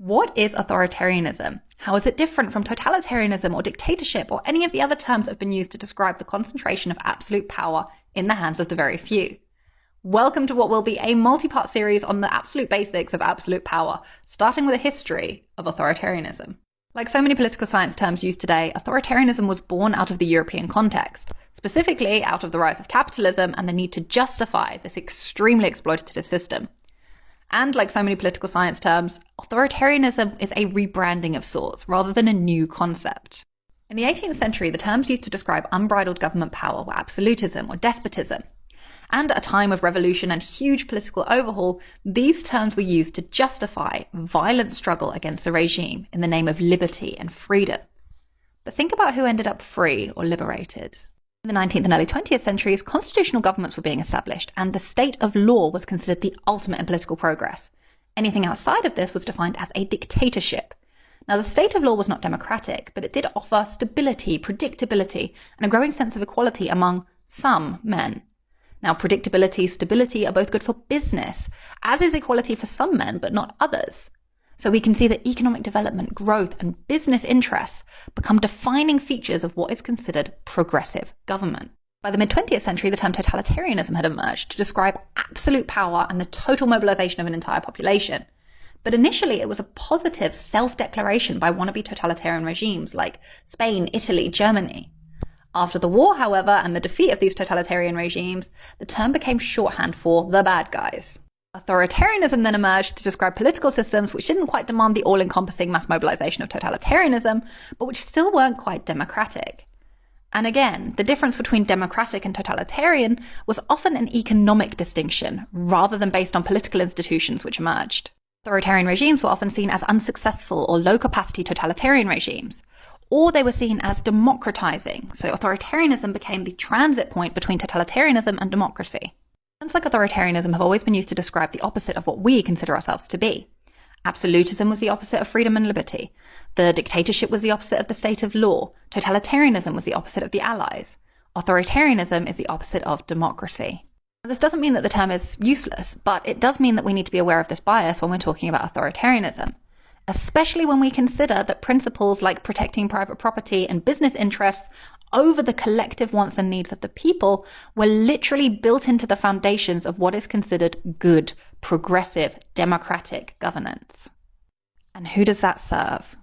What is authoritarianism? How is it different from totalitarianism or dictatorship or any of the other terms that have been used to describe the concentration of absolute power in the hands of the very few? Welcome to what will be a multi part series on the absolute basics of absolute power, starting with a history of authoritarianism. Like so many political science terms used today, authoritarianism was born out of the European context, specifically out of the rise of capitalism and the need to justify this extremely exploitative system. And like so many political science terms, authoritarianism is a rebranding of sorts rather than a new concept. In the 18th century, the terms used to describe unbridled government power were absolutism or despotism, and at a time of revolution and huge political overhaul, these terms were used to justify violent struggle against the regime in the name of liberty and freedom. But think about who ended up free or liberated. In the 19th and early 20th centuries, constitutional governments were being established, and the state of law was considered the ultimate in political progress. Anything outside of this was defined as a dictatorship. Now, the state of law was not democratic, but it did offer stability, predictability, and a growing sense of equality among some men. Now, predictability, stability are both good for business, as is equality for some men, but not others. So we can see that economic development, growth, and business interests become defining features of what is considered progressive government. By the mid 20th century, the term totalitarianism had emerged to describe absolute power and the total mobilization of an entire population. But initially, it was a positive self declaration by wannabe totalitarian regimes like Spain, Italy, Germany. After the war, however, and the defeat of these totalitarian regimes, the term became shorthand for the bad guys. Authoritarianism then emerged to describe political systems which didn't quite demand the all encompassing mass mobilization of totalitarianism, but which still weren't quite democratic. And again, the difference between democratic and totalitarian was often an economic distinction rather than based on political institutions which emerged. Authoritarian regimes were often seen as unsuccessful or low capacity totalitarian regimes, or they were seen as democratizing. So authoritarianism became the transit point between totalitarianism and democracy. Terms like authoritarianism have always been used to describe the opposite of what we consider ourselves to be. Absolutism was the opposite of freedom and liberty. The dictatorship was the opposite of the state of law. Totalitarianism was the opposite of the Allies. Authoritarianism is the opposite of democracy. Now, this doesn't mean that the term is useless, but it does mean that we need to be aware of this bias when we're talking about authoritarianism especially when we consider that principles like protecting private property and business interests over the collective wants and needs of the people were literally built into the foundations of what is considered good, progressive, democratic governance. And who does that serve?